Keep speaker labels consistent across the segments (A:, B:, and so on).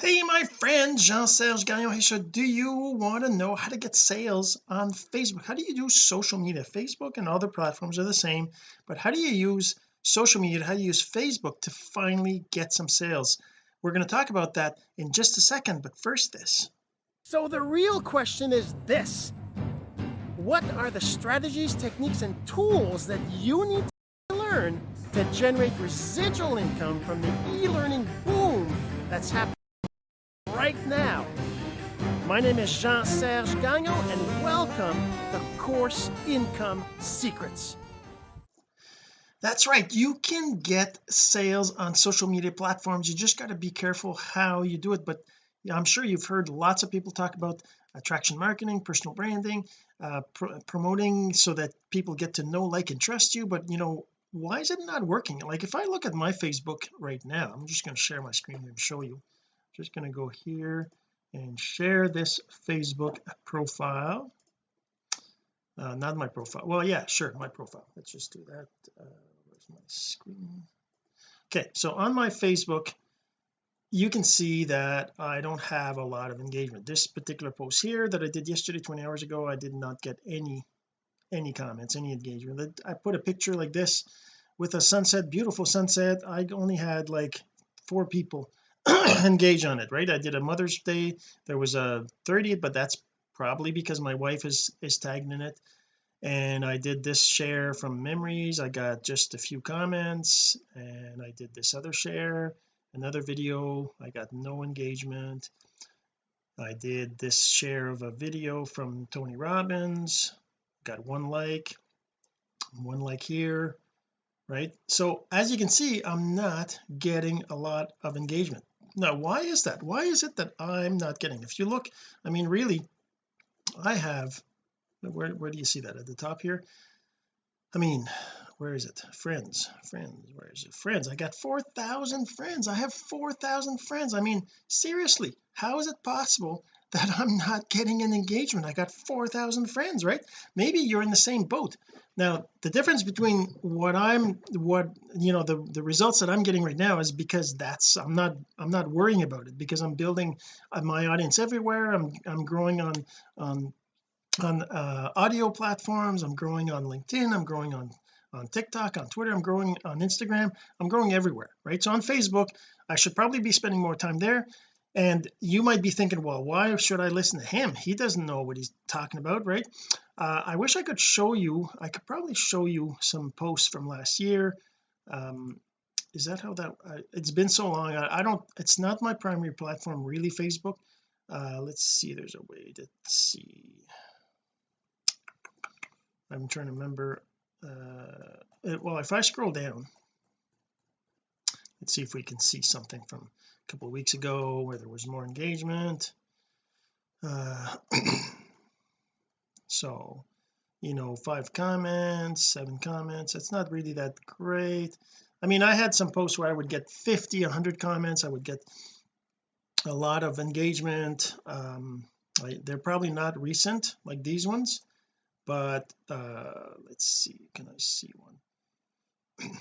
A: hey my friend Jean-Serge Gagnon so do you want to know how to get sales on Facebook? How do you do social media? Facebook and other platforms are the same but how do you use social media? How do you use Facebook to finally get some sales? We're going to talk about that in just a second but first this.
B: So the real question is this. What are the strategies techniques and tools that you need to learn to generate residual income from the e-learning boom that's happening. My name is Jean-Serge Gagnon and welcome to Course Income Secrets.
A: That's right. You can get sales on social media platforms. You just got to be careful how you do it but I'm sure you've heard lots of people talk about attraction marketing personal branding uh, pr promoting so that people get to know like and trust you but you know why is it not working? Like if I look at my Facebook right now I'm just going to share my screen and show you. Just going to go here and share this Facebook profile. Uh, not my profile. Well yeah sure my profile. Let's just do that. Uh, where's my screen? Okay so on my Facebook you can see that I don't have a lot of engagement. This particular post here that I did yesterday 20 hours ago I did not get any any comments any engagement. I put a picture like this with a sunset beautiful sunset. I only had like four people engage on it right? I did a Mother's Day there was a 30 but that's probably because my wife is is tagged in it. And I did this share from memories I got just a few comments and I did this other share another video I got no engagement. I did this share of a video from Tony Robbins got one like one like here right? So as you can see I'm not getting a lot of engagement now why is that? Why is it that I'm not getting if you look I mean really I have where, where do you see that? At the top here? I mean where is it? Friends friends where is it? Friends I got 4,000 friends. I have 4,000 friends. I mean seriously how is it possible that I'm not getting an engagement. I got 4,000 friends right? Maybe you're in the same boat. Now the difference between what I'm what you know the the results that I'm getting right now is because that's I'm not I'm not worrying about it because I'm building uh, my audience everywhere. I'm I'm growing on on on uh, audio platforms. I'm growing on LinkedIn. I'm growing on on TikTok on Twitter. I'm growing on Instagram. I'm growing everywhere right? So on Facebook I should probably be spending more time there and you might be thinking well why should I listen to him? He doesn't know what he's talking about right? Uh, I wish I could show you I could probably show you some posts from last year. Um, is that how that uh, it's been so long I, I, don't it's not my primary platform really Facebook. Uh, let's see there's a way to see. I'm trying to remember uh, well if I scroll down let's see if we can see something from a couple weeks ago where there was more engagement. Uh, so you know five comments seven comments it's not really that great. I mean I had some posts where I would get 50 100 comments. I would get a lot of engagement. Um I, they're probably not recent like these ones but uh let's see can I see one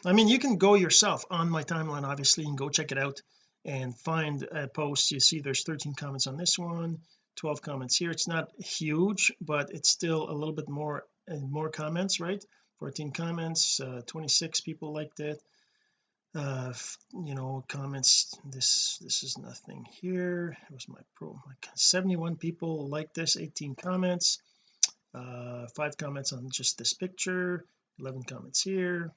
A: I mean you can go yourself on my timeline obviously and go check it out and find a post. You see there's 13 comments on this one 12 comments here. It's not huge but it's still a little bit more and more comments right? 14 comments uh, 26 people liked it. Uh you know comments this this is nothing here. It was my pro 71 people like this 18 comments. Uh five comments on just this picture 11 comments here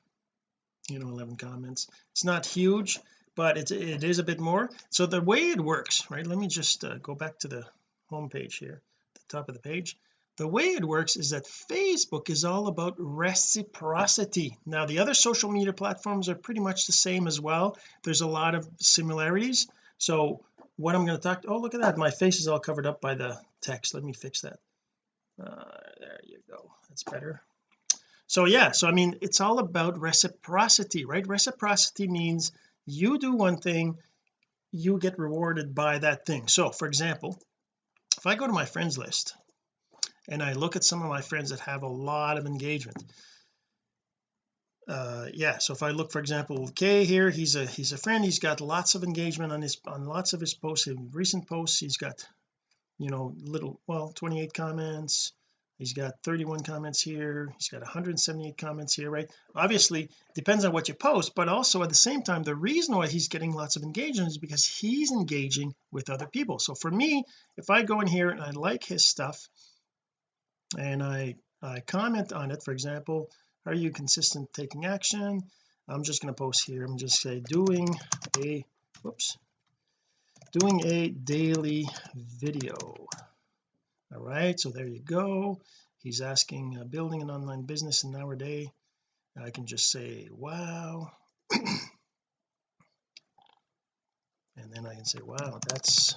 A: you know 11 comments. It's not huge but it's it is a bit more. So the way it works right let me just uh, go back to the home page here the top of the page. The way it works is that Facebook is all about reciprocity. Now the other social media platforms are pretty much the same as well. There's a lot of similarities. So what I'm going to talk oh look at that. My face is all covered up by the text. Let me fix that. Uh, there you go. That's better so yeah so I mean it's all about reciprocity right? Reciprocity means you do one thing you get rewarded by that thing. So for example if I go to my friends list and I look at some of my friends that have a lot of engagement uh yeah so if I look for example Kay here he's a he's a friend he's got lots of engagement on his on lots of his posts in recent posts he's got you know little well 28 comments he's got 31 comments here. He's got 178 comments here right? Obviously depends on what you post but also at the same time the reason why he's getting lots of engagement is because he's engaging with other people. So for me if I go in here and I like his stuff and I I comment on it for example are you consistent taking action? I'm just going to post here. I'm just say doing a whoops doing a daily video all right so there you go. He's asking uh, building an online business in our day. I can just say wow. And then I can say wow that's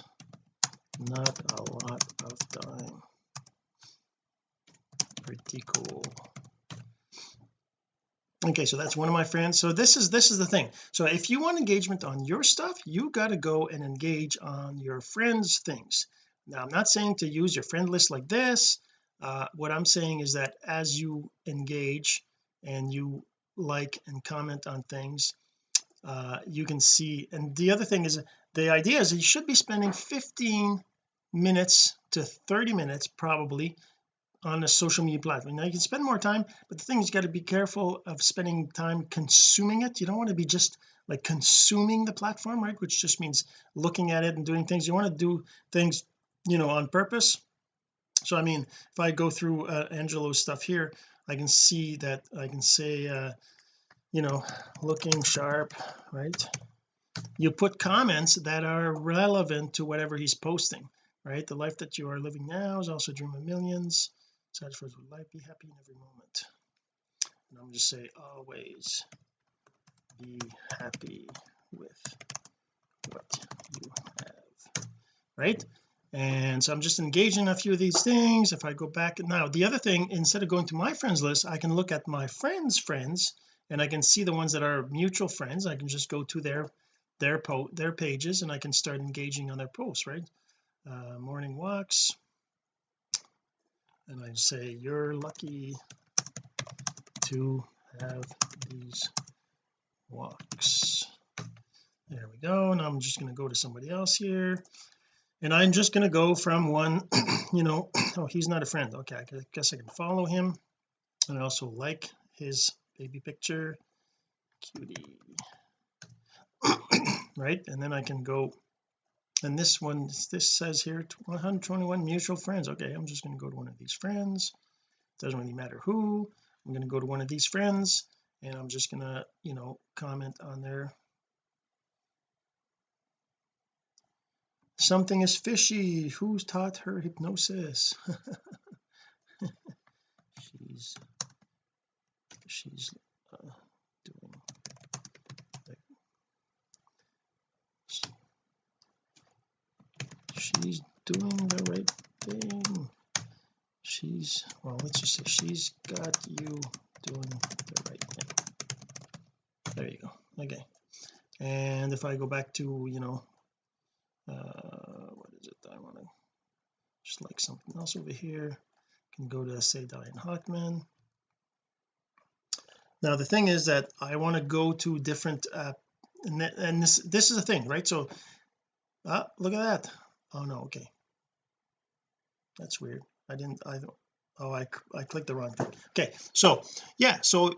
A: not a lot of time. Pretty cool. Okay so that's one of my friends. So this is this is the thing. So if you want engagement on your stuff you got to go and engage on your friends things now I'm not saying to use your friend list like this. Uh, what I'm saying is that as you engage and you like and comment on things uh, you can see and the other thing is the idea is you should be spending 15 minutes to 30 minutes probably on a social media platform. Now you can spend more time but the thing is you got to be careful of spending time consuming it. You don't want to be just like consuming the platform right? Which just means looking at it and doing things. You want to do things you know on purpose. So I mean if I go through uh, Angelo's stuff here I can see that I can say uh you know looking sharp right? You put comments that are relevant to whatever he's posting right? The life that you are living now is also a dream of millions. For would life be happy in every moment? And I'm just say always be happy with what you have right and so I'm just engaging a few of these things. If I go back now the other thing instead of going to my friends list I can look at my friends friends and I can see the ones that are mutual friends. I can just go to their their po their pages and I can start engaging on their posts right? Uh, morning walks. And I say you're lucky to have these walks. There we go. And I'm just going to go to somebody else here and I'm just going to go from one you know oh he's not a friend. Okay I guess I can follow him. And I also like his baby picture. Cutie. Right? And then I can go and this one this says here 121 mutual friends. Okay I'm just going to go to one of these friends. Doesn't really matter who. I'm going to go to one of these friends and I'm just going to you know comment on there something is fishy. Who's taught her hypnosis? She's she's uh, doing she's doing the right thing. She's well let's just say she's got you doing the right thing. There you go. Okay. And if I go back to you know uh what is it I want to like something else over here. Can go to say Diane Hockman. Now the thing is that I want to go to different uh and, and this this is a thing right? So ah look at that. Oh no okay. That's weird. I didn't I oh I, I clicked the wrong thing. Okay so yeah so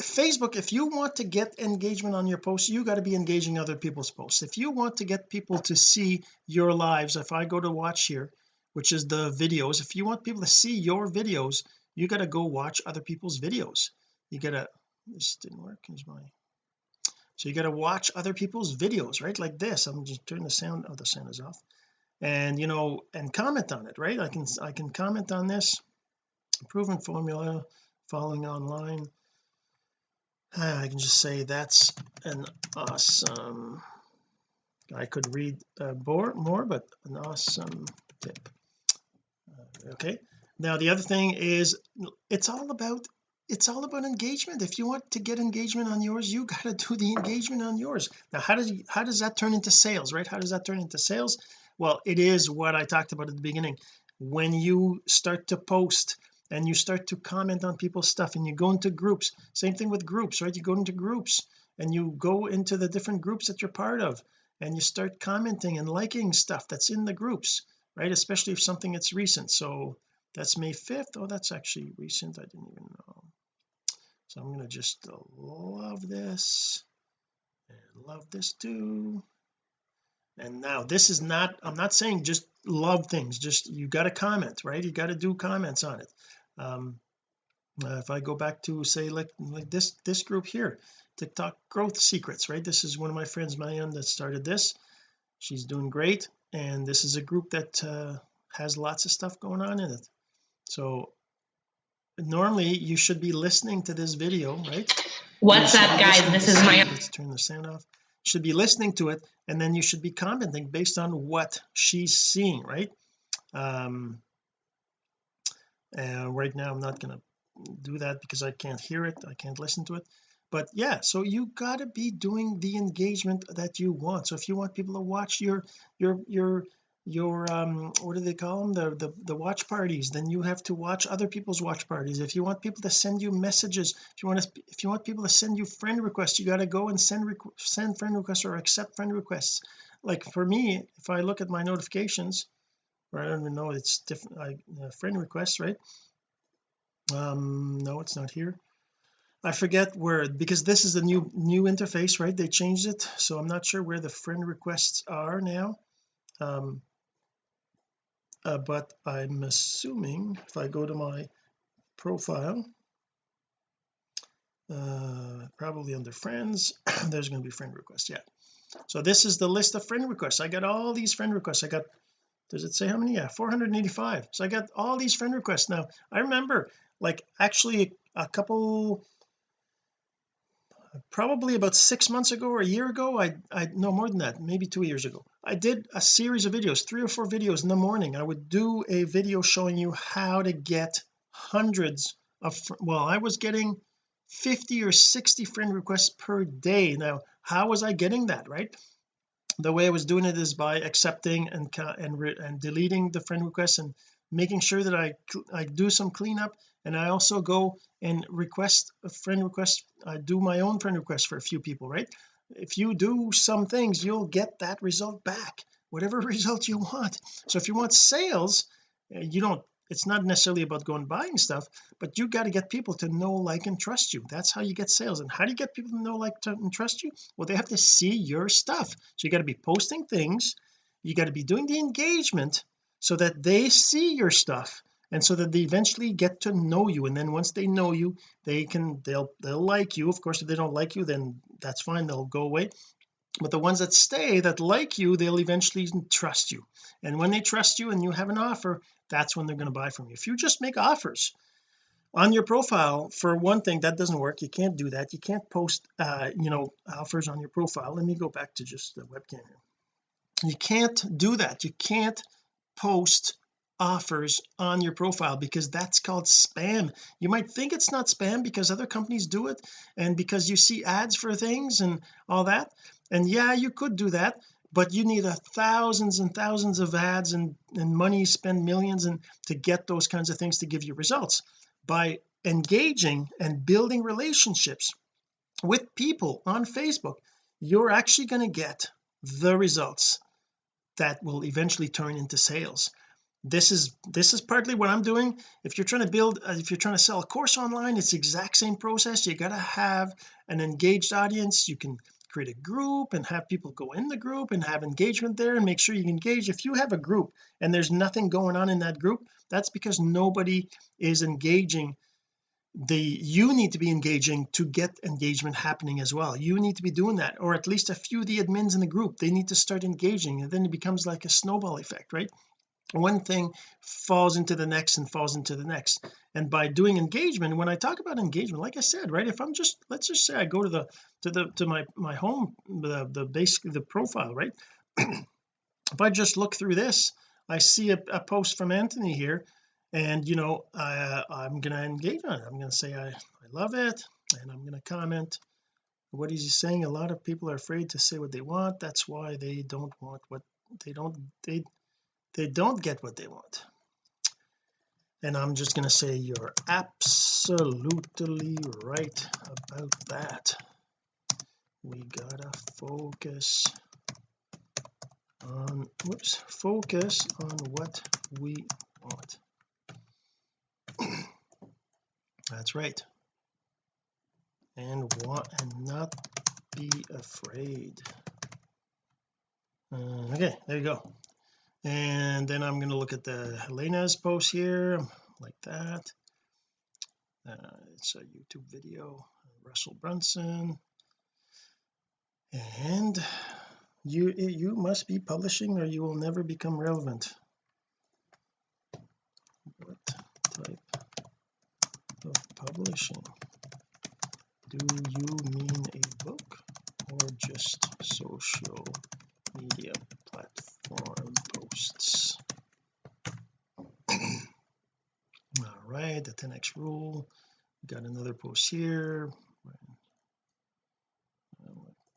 A: Facebook if you want to get engagement on your posts you got to be engaging other people's posts. If you want to get people to see your lives if I go to watch here which is the videos. If you want people to see your videos you got to go watch other people's videos. You gotta this didn't work is my so you got to watch other people's videos right? Like this I'm just turning the sound oh the sound is off. And you know and comment on it right? I can I can comment on this. Proven formula following online. I can just say that's an awesome I could read uh, more more but an awesome tip okay. Now the other thing is it's all about it's all about engagement. If you want to get engagement on yours you got to do the engagement on yours. Now how does how does that turn into sales right? How does that turn into sales? Well it is what I talked about at the beginning. When you start to post and you start to comment on people's stuff and you go into groups same thing with groups right? You go into groups and you go into the different groups that you're part of and you start commenting and liking stuff that's in the groups right? Especially if something that's recent. So that's May 5th oh that's actually recent. I didn't even know. So I'm going to just love this and love this too. And now this is not I'm not saying just love things just you got to comment right? You got to do comments on it. Um uh, if I go back to say like like this this group here TikTok growth secrets right? This is one of my friends Mayan that started this. She's doing great and this is a group that uh, has lots of stuff going on in it. So normally you should be listening to this video right?
C: What's up guys? this is my
A: let's turn the sound off. Should be listening to it and then you should be commenting based on what she's seeing right? Um and right now I'm not going to do that because I can't hear it I can't listen to it but yeah so you got to be doing the engagement that you want. So if you want people to watch your your your your um what do they call them the, the the watch parties then you have to watch other people's watch parties. If you want people to send you messages if you want to if you want people to send you friend requests you got to go and send send friend requests or accept friend requests. Like for me if I look at my notifications or I don't even know it's different I, uh, friend requests right? Um no it's not here I forget where because this is the new new interface right? They changed it so I'm not sure where the friend requests are now. Um uh, but I'm assuming if I go to my profile uh probably under friends there's going to be friend requests yeah. So this is the list of friend requests. I got all these friend requests. I got does it say how many? Yeah 485 so I got all these friend requests. Now I remember like actually a couple probably about six months ago or a year ago I I no more than that maybe two years ago I did a series of videos three or four videos in the morning. I would do a video showing you how to get hundreds of well I was getting 50 or 60 friend requests per day. Now how was I getting that right? The way I was doing it is by accepting and and, and deleting the friend requests and making sure that I I do some cleanup and I also go and request a friend request I do my own friend request for a few people right? If you do some things you'll get that result back whatever result you want. So if you want sales eh, you don't it's not necessarily about going buying stuff but you got to get people to know like and trust you. That's how you get sales. And how do you get people to know like to, and trust you? Well they have to see your stuff. So you got to be posting things. You got to be doing the engagement so that they see your stuff and so that they eventually get to know you and then once they know you they can they'll they'll like you. Of course if they don't like you then that's fine they'll go away. But the ones that stay that like you they'll eventually trust you. And when they trust you and you have an offer that's when they're going to buy from you. If you just make offers on your profile for one thing that doesn't work. You can't do that. You can't post uh you know offers on your profile. Let me go back to just the webcam here. You can't do that. You can't post offers on your profile because that's called spam. You might think it's not spam because other companies do it and because you see ads for things and all that. And yeah you could do that but you need a thousands and thousands of ads and and money spend millions and to get those kinds of things to give you results. By engaging and building relationships with people on Facebook you're actually going to get the results that will eventually turn into sales this is this is partly what I'm doing. If you're trying to build uh, if you're trying to sell a course online it's exact same process. You got to have an engaged audience. You can create a group and have people go in the group and have engagement there and make sure you engage. If you have a group and there's nothing going on in that group that's because nobody is engaging. The you need to be engaging to get engagement happening as well. You need to be doing that or at least a few of the admins in the group they need to start engaging and then it becomes like a snowball effect right one thing falls into the next and falls into the next. And by doing engagement when I talk about engagement like I said right if I'm just let's just say I go to the to the to my my home the the basically the profile right? If I just look through this I see a, a post from Anthony here and you know I, I'm gonna engage on it. I'm gonna say I, I love it and I'm gonna comment. What is he saying a lot of people are afraid to say what they want. That's why they don't want what they don't they they don't get what they want. And I'm just going to say you're absolutely right about that. We gotta focus on whoops focus on what we want. That's right. And what and not be afraid. Uh, okay there you go and then I'm going to look at the Helena's post here like that. Uh, it's a YouTube video Russell Brunson. And you you must be publishing or you will never become relevant. What type of publishing? Do you mean a book or just social media platform posts. All right the 10x rule. Got another post here.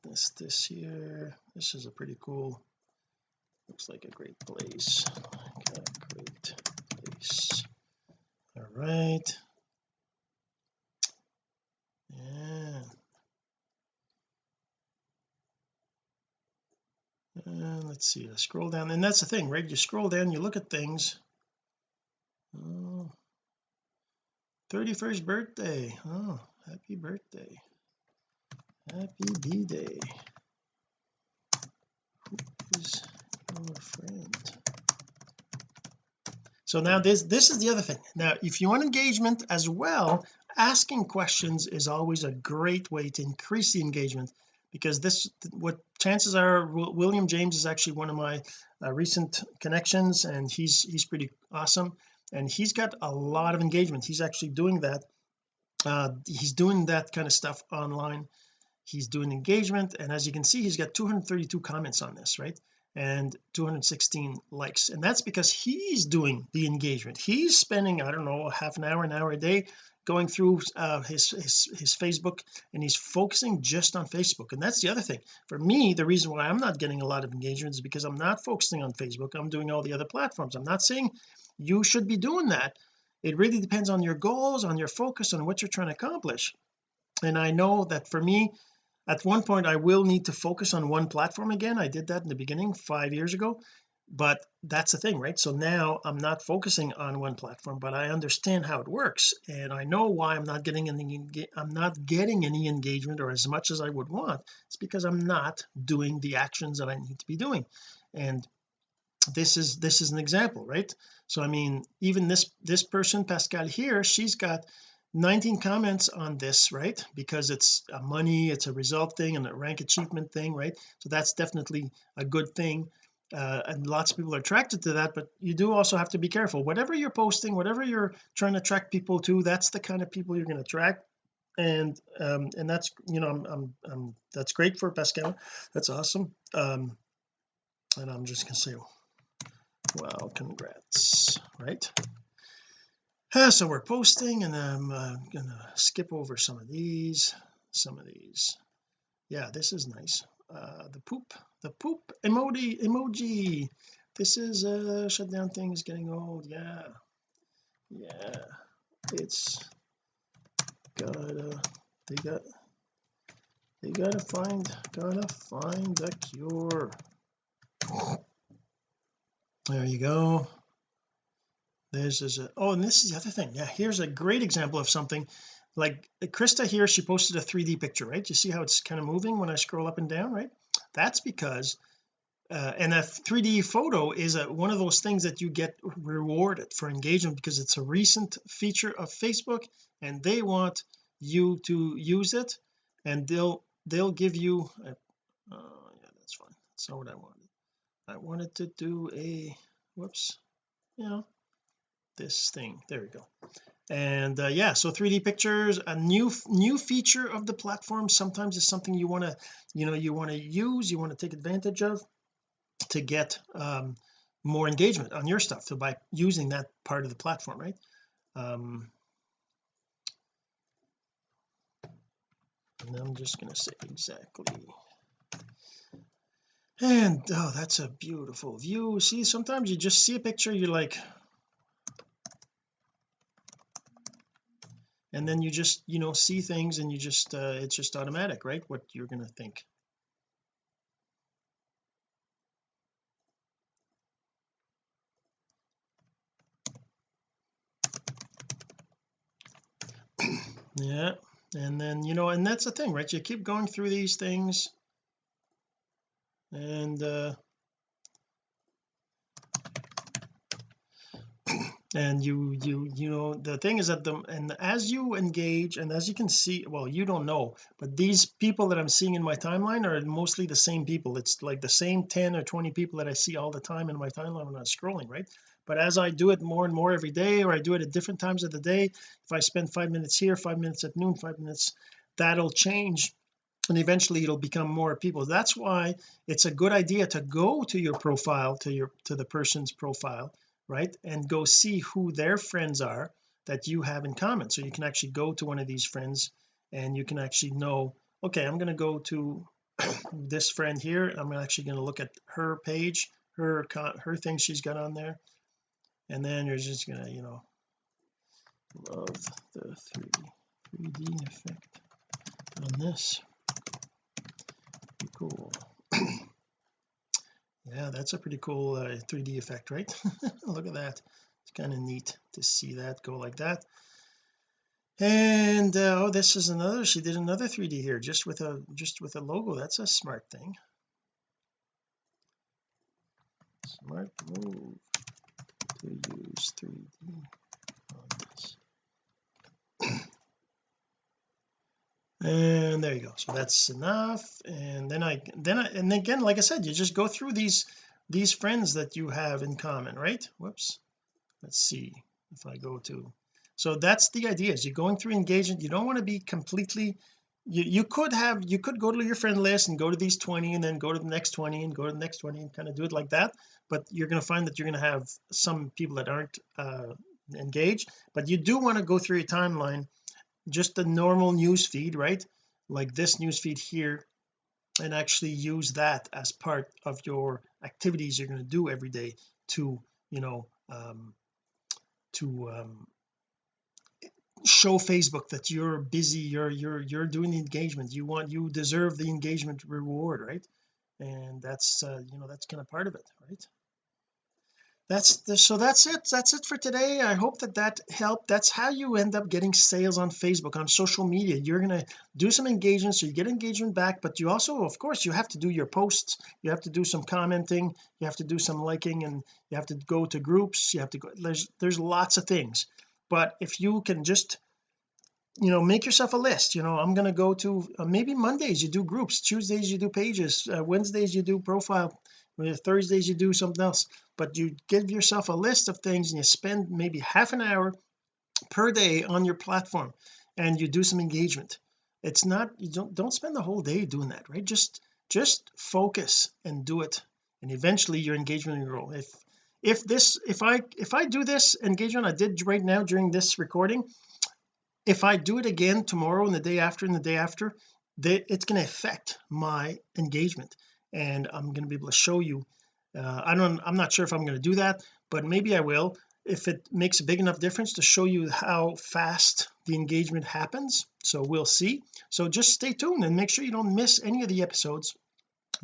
A: This this here. This is a pretty cool looks like a great place. Got a great place. All right yeah and let's see I scroll down. And that's the thing right? You scroll down you look at things. Oh 31st birthday. Oh happy birthday. Happy b-day. Who is your friend? So now this this is the other thing. Now if you want engagement as well asking questions is always a great way to increase the engagement because this what chances are William James is actually one of my uh, recent connections and he's he's pretty awesome. And he's got a lot of engagement. He's actually doing that uh, he's doing that kind of stuff online. He's doing engagement and as you can see he's got 232 comments on this right and 216 likes. And that's because he's doing the engagement. He's spending I don't know half an hour an hour a day going through uh, his, his his Facebook and he's focusing just on Facebook. And that's the other thing. For me the reason why I'm not getting a lot of engagement is because I'm not focusing on Facebook. I'm doing all the other platforms. I'm not saying you should be doing that. It really depends on your goals on your focus on what you're trying to accomplish. And I know that for me at one point I will need to focus on one platform again. I did that in the beginning five years ago but that's the thing right? So now I'm not focusing on one platform but I understand how it works and I know why I'm not getting any I'm not getting any engagement or as much as I would want. It's because I'm not doing the actions that I need to be doing and this is this is an example right? So I mean even this this person Pascal here she's got 19 comments on this right? Because it's a money it's a result thing and a rank achievement thing right? So that's definitely a good thing. Uh, and lots of people are attracted to that but you do also have to be careful. Whatever you're posting whatever you're trying to attract people to that's the kind of people you're going to attract. And um and that's you know I'm, I'm, I'm that's great for Pascal. That's awesome. Um and I'm just gonna say well congrats right uh, so we're posting and I'm uh, gonna skip over some of these some of these. Yeah this is nice. Uh, the poop the poop emoji emoji. This is uh shutdown thing is getting old. Yeah. Yeah. It's gotta they got they gotta find gotta find a cure. There you go this is a oh and this is the other thing. Yeah here's a great example of something. Like Krista here she posted a 3d picture right? You see how it's kind of moving when I scroll up and down right? That's because uh, and a 3d photo is a, one of those things that you get rewarded for engagement because it's a recent feature of Facebook and they want you to use it and they'll they'll give you a, uh, yeah that's fine. That's not what I wanted. I wanted to do a whoops you know this thing. There we go. And uh, yeah so 3d pictures a new new feature of the platform. Sometimes is something you want to you know you want to use you want to take advantage of to get um, more engagement on your stuff so by using that part of the platform right? Um and I'm just going to say exactly. And oh that's a beautiful view. See sometimes you just see a picture you're like and then you just you know see things and you just uh, it's just automatic right? What you're going to think. Yeah and then you know and that's the thing right? You keep going through these things. And uh and you you you know the thing is that the and as you engage and as you can see well you don't know but these people that I'm seeing in my timeline are mostly the same people. It's like the same 10 or 20 people that I see all the time in my timeline when I'm scrolling right? But as I do it more and more every day or I do it at different times of the day if I spend five minutes here five minutes at noon five minutes that'll change and eventually it'll become more people. That's why it's a good idea to go to your profile to your to the person's profile right? And go see who their friends are that you have in common. So you can actually go to one of these friends and you can actually know okay I'm going to go to this friend here. I'm actually going to look at her page her her thing she's got on there. And then you're just gonna you know love the 3 3d effect on this. Pretty cool yeah that's a pretty cool uh, 3d effect right? Look at that. It's kind of neat to see that go like that. And uh, oh this is another she did another 3d here just with a just with a logo. That's a smart thing. Smart move to use 3d on this and there you go. So that's enough. And then I then I and again like I said you just go through these these friends that you have in common right? Whoops. Let's see if I go to so that's the idea is you're going through engagement. You don't want to be completely you, you could have you could go to your friend list and go to these 20 and then go to the next 20 and go to the next 20 and kind of do it like that. But you're going to find that you're going to have some people that aren't uh, engaged. But you do want to go through your timeline just the normal news feed right? Like this news feed here and actually use that as part of your activities you're going to do every day to you know um to um show Facebook that you're busy you're you're you're doing the engagement. You want you deserve the engagement reward right? And that's uh, you know that's kind of part of it right that's the, so that's it. That's it for today. I hope that that helped. That's how you end up getting sales on Facebook on social media. You're going to do some engagement so you get engagement back but you also of course you have to do your posts. You have to do some commenting. You have to do some liking and you have to go to groups. You have to go there's there's lots of things. But if you can just you know make yourself a list you know I'm going to go to uh, maybe Mondays you do groups Tuesdays you do pages uh, Wednesdays you do profile Thursdays you do something else. But you give yourself a list of things and you spend maybe half an hour per day on your platform and you do some engagement. It's not you don't don't spend the whole day doing that right? Just just focus and do it. And eventually your engagement will grow. If if this if I if I do this engagement I did right now during this recording if I do it again tomorrow and the day after and the day after they, it's going to affect my engagement and I'm going to be able to show you uh, I don't I'm not sure if I'm going to do that but maybe I will if it makes a big enough difference to show you how fast the engagement happens. So we'll see. So just stay tuned and make sure you don't miss any of the episodes.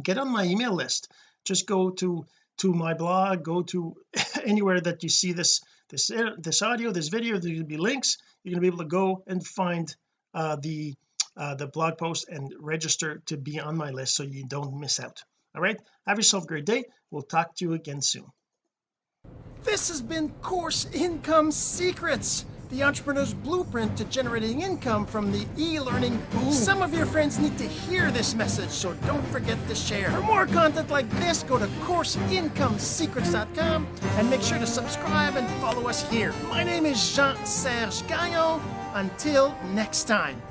A: Get on my email list. Just go to to my blog go to anywhere that you see this this this audio this video there'll be links. You're going to be able to go and find uh, the uh, the blog post and register to be on my list so you don't miss out all right have yourself a great day we'll talk to you again soon
B: this has been course income secrets the entrepreneur's blueprint to generating income from the e-learning boom. Some of your friends need to hear this message, so don't forget to share. For more content like this, go to CourseIncomeSecrets.com and make sure to subscribe and follow us here. My name is Jean-Serge Gagnon. Until next time.